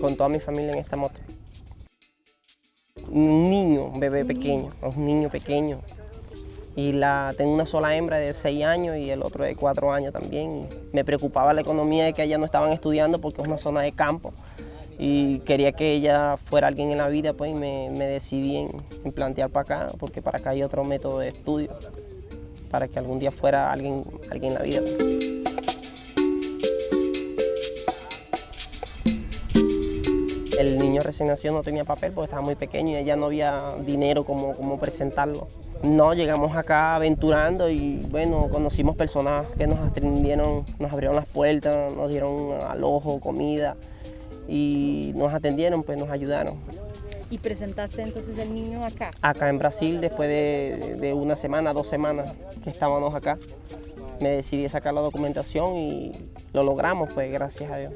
Con toda mi familia en esta moto. Un niño, un bebé pequeño, un niño pequeño. Y la, tengo una sola hembra de 6 años y el otro de 4 años también. Me preocupaba la economía de que ellas no estaban estudiando porque es una zona de campo. Y quería que ella fuera alguien en la vida, pues me, me decidí en, en plantear para acá, porque para acá hay otro método de estudio, para que algún día fuera alguien, alguien en la vida. El niño recién nacido no tenía papel porque estaba muy pequeño y ella no había dinero como, como presentarlo. No, llegamos acá aventurando y bueno, conocimos personas que nos atendieron, nos abrieron las puertas, nos dieron alojo, comida y nos atendieron, pues nos ayudaron. ¿Y presentaste entonces el niño acá? Acá en Brasil, después de, de una semana, dos semanas que estábamos acá, me decidí sacar la documentación y lo logramos, pues gracias a Dios.